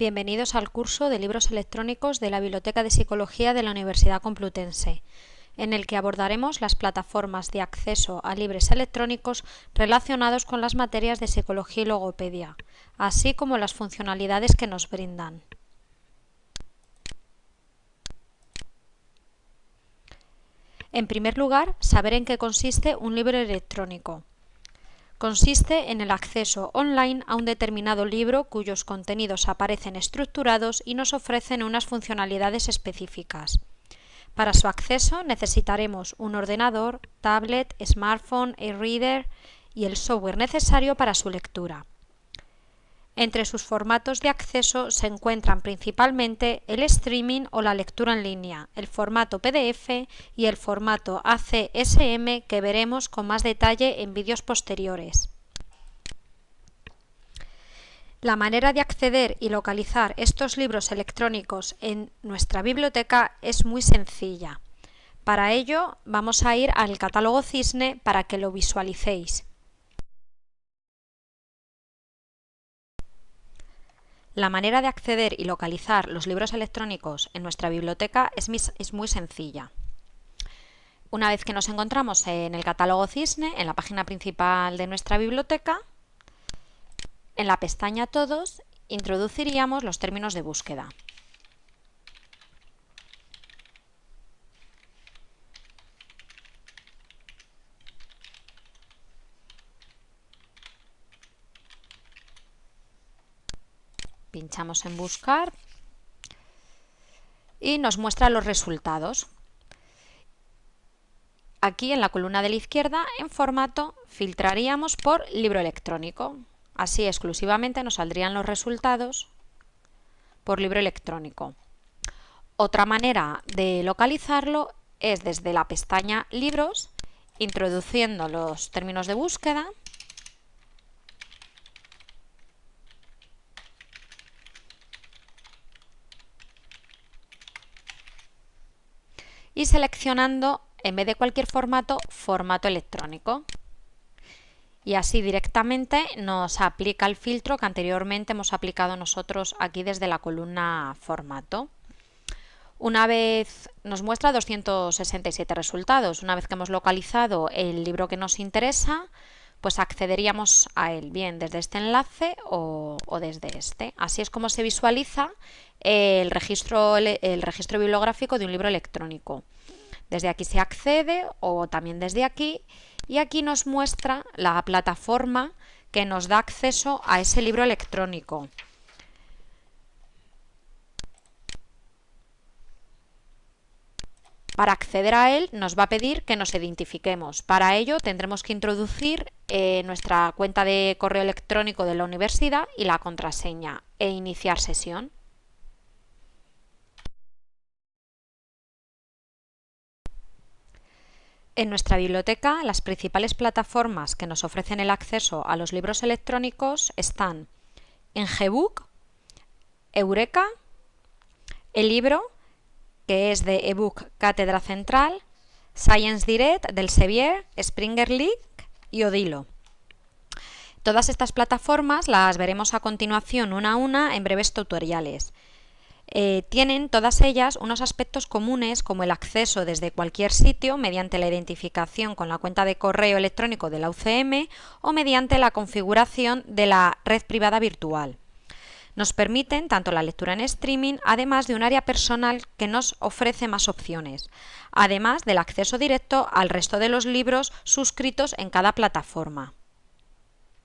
Bienvenidos al curso de libros electrónicos de la Biblioteca de Psicología de la Universidad Complutense, en el que abordaremos las plataformas de acceso a libros electrónicos relacionados con las materias de psicología y logopedia, así como las funcionalidades que nos brindan. En primer lugar, saber en qué consiste un libro electrónico. Consiste en el acceso online a un determinado libro cuyos contenidos aparecen estructurados y nos ofrecen unas funcionalidades específicas. Para su acceso necesitaremos un ordenador, tablet, smartphone, e-reader y el software necesario para su lectura. Entre sus formatos de acceso se encuentran principalmente el streaming o la lectura en línea, el formato PDF y el formato ACSM que veremos con más detalle en vídeos posteriores. La manera de acceder y localizar estos libros electrónicos en nuestra biblioteca es muy sencilla. Para ello vamos a ir al catálogo Cisne para que lo visualicéis. La manera de acceder y localizar los libros electrónicos en nuestra biblioteca es, muy sencilla. Una vez que nos encontramos en el catálogo Cisne, en la página principal de nuestra biblioteca, en la pestaña Todos introduciríamos los términos de búsqueda. Pinchamos en buscar y nos muestra los resultados. Aquí en la columna de la izquierda, en formato, filtraríamos por libro electrónico. Así exclusivamente nos saldrían los resultados por libro electrónico. Otra manera de localizarlo es desde la pestaña Libros, introduciendo los términos de búsqueda y seleccionando, en vez de cualquier formato, formato electrónico. Y así directamente nos aplica el filtro que anteriormente hemos aplicado nosotros aquí desde la columna formato. Una vez nos muestra 267 resultados. Una vez que hemos localizado el libro que nos interesa, pues accederíamos a él, bien desde este enlace o, o desde este. Así es como se visualiza el registro, el registro bibliográfico de un libro electrónico. Desde aquí se accede o también desde aquí y aquí nos muestra la plataforma que nos da acceso a ese libro electrónico. Para acceder a él nos va a pedir que nos identifiquemos. Para ello tendremos que introducir eh, nuestra cuenta de correo electrónico de la universidad y la contraseña e iniciar sesión. En nuestra biblioteca, las principales plataformas que nos ofrecen el acceso a los libros electrónicos están en Gbook, Eureka, el libro, que es de ebook Cátedra Central, Science Direct del Sevier, Springer League y Odilo. Todas estas plataformas las veremos a continuación una a una en breves tutoriales. Eh, tienen todas ellas unos aspectos comunes como el acceso desde cualquier sitio mediante la identificación con la cuenta de correo electrónico de la UCM o mediante la configuración de la red privada virtual. Nos permiten tanto la lectura en streaming, además de un área personal que nos ofrece más opciones, además del acceso directo al resto de los libros suscritos en cada plataforma.